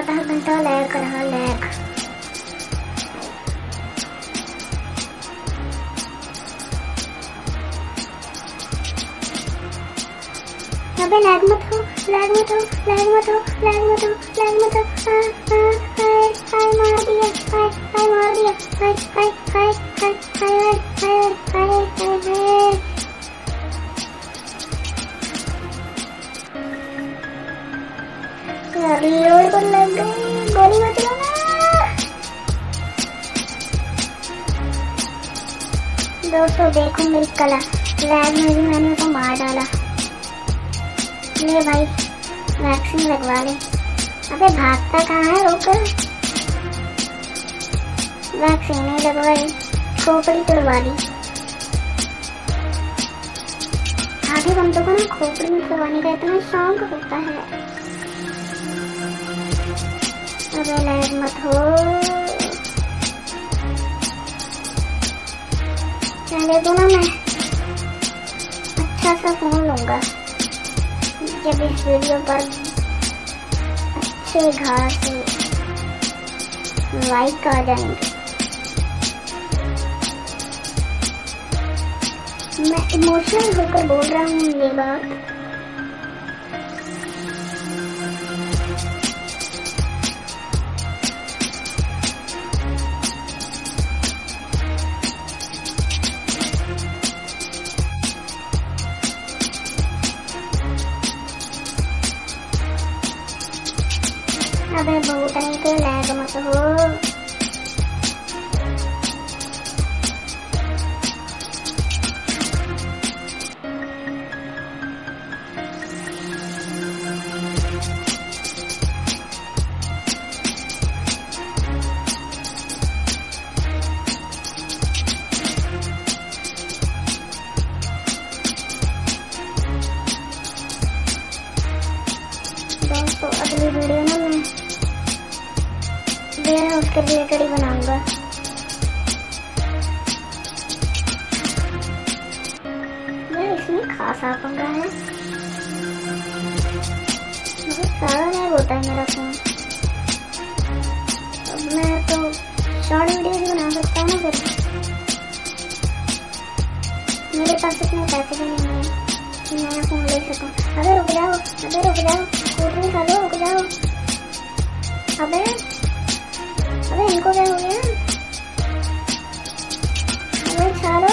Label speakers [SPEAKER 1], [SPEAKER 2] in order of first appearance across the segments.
[SPEAKER 1] आधा घंटा लैग रहा लैग अबे लैग मत हो लैग मत हो लैग मत हो लैग मत हो लैग मत हो हाय हाय मार दिया हाय हाय मार दिया हाय हाय हाय हाय हाय हाय हाय हाय हाय लग दोस्तों देखो मेरी कला लैब में भी मैंने उसे मार डाला ले। भाई वैक्सीन लगवा ले। अबे भागता कहाँ है रोकर वैक्सीन नहीं लगवाई खोपड़ी तोड़वा ली। आधे बंदों को ना खोपड़ी में तोड़वाने का इतना शौक होता है। लैग मत हो। पहले तो ना मैं अच्छा सा फ़ोन लूँगा। जब इस वीडियो पर अच्छे घास लाइक आ जाएँगे। मैं इमोशनल होकर बोल रहा हूँ ये बात। Habang bubutan ito, lagom ang. मत हो अगली वीडियो ना मैं वेयर हाउस के रिलेटेड ही बनाऊँगा। यार इसमें खासा पंगा है। बहुत सारा लैग होता है मेरा फ़ोन। अब मैं तो शॉर्ट वीडियो भी बना सकता हूँ ना फिर। मेरे पास इतने पैसे भी नहीं है कि नया फ़ोन ले सकूँ। अगर रुक जाओ 그대로 그냥 고등사로 그냥 밥을 밥을 일곱 개 오면 밥을 자로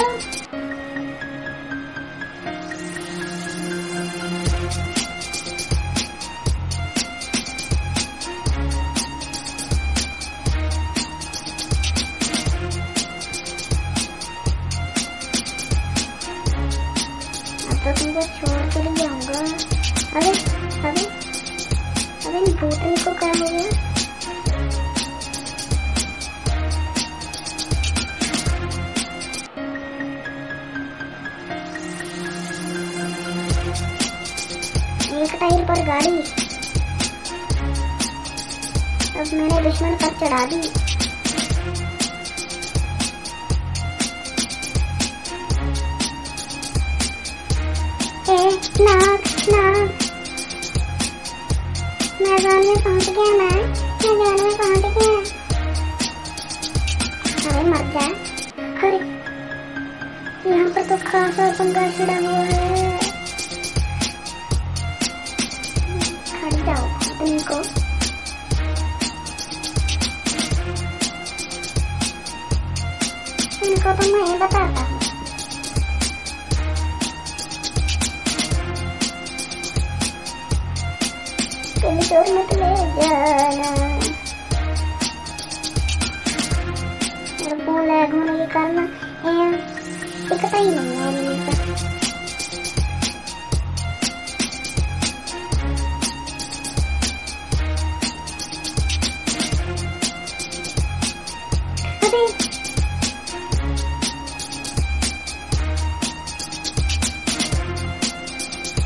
[SPEAKER 1] 나도 이거 좋은 소리 게 안가 अरे अरे अरे भूतनी को क्या हो? गया एक टाइम पर गाड़ी। अब मैंने दुश्मन पर चढ़ा दी। ए मैदान में पहुँच गया मैं। मैदान में पहुँच गया? अरे मर जा। अरे। यहाँ पर तो खासा पंगा छिड़ा हुआ है। खड़ जाओ भूतनी को। इनको तो मैं बताता हूँ। तुम चोर मत ले जाना बोला घूमने ये करना है ये पता ही नहीं है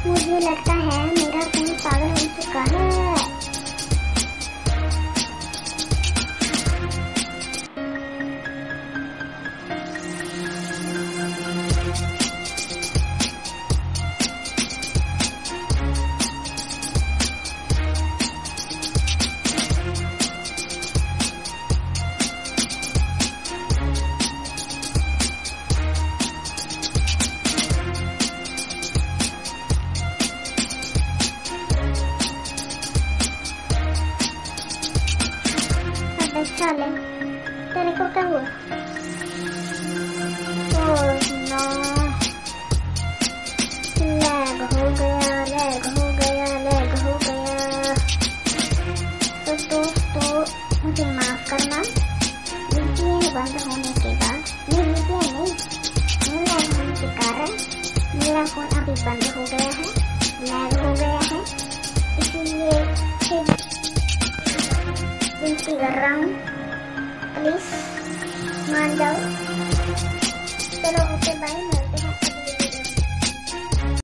[SPEAKER 1] मुझे लगता है かね vale. Dale, corta agua. Oh, no. दोस्तों मुझे माफ़ करना वीपीएन बंद होने के बाद नहीं वीपीएन के कारण मेरा फ़ोन अभी बंद हो गया है लैग हो गया है इसीलिए फिर प्लीज़ मान जाओ चलो ओके बाय